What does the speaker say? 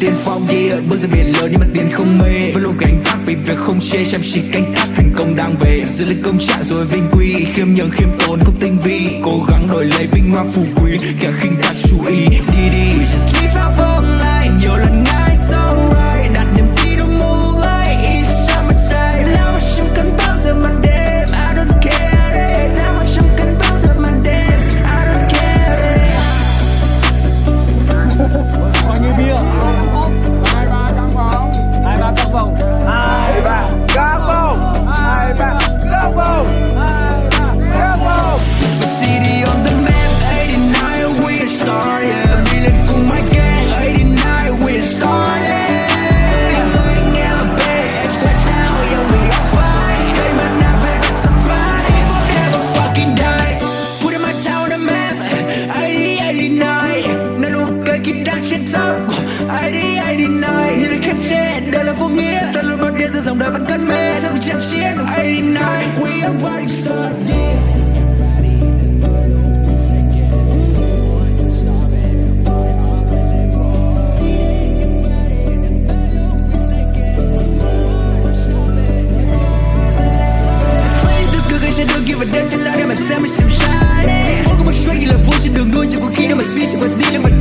tiên phong yeah bước ra biển lớn nhưng mà tiền không mê. Vẫn luôn gánh vác vì việc không chê, chăm chỉ canh tác, thành công đang về. Giữ lấy công trạng rồi vinh quy, khiêm nhường, khiêm tốn cũng tinh vi. Cố gắng đổi lấy vinh hoa phú quý, kẻ khinh đạt chú ý, đi đi. We just live our own life. Nhiều lần ngại, so right. Đặt niềm tin trong moonlight it's summertime nào mà chẳng cần bao giờ màn đêm. I don't care it. Nào mà chẳng cần bao giờ màn đêm. I don't care Bao nhiêu bia? God. top ai đi ai đi này như được khép che đây là vô nghĩa. Ta luôn bao đêm giữa dòng đời vẫn cất mê. Trong trận chiến ai đi này we are rising stars. Yeah. sẽ đôi kia và đêm sẽ lại mà xem mình xem sai Mỗi có một chuyện là vui trên đường đua chẳng có khi đâu mà suy chẳng bật đi chẳng bật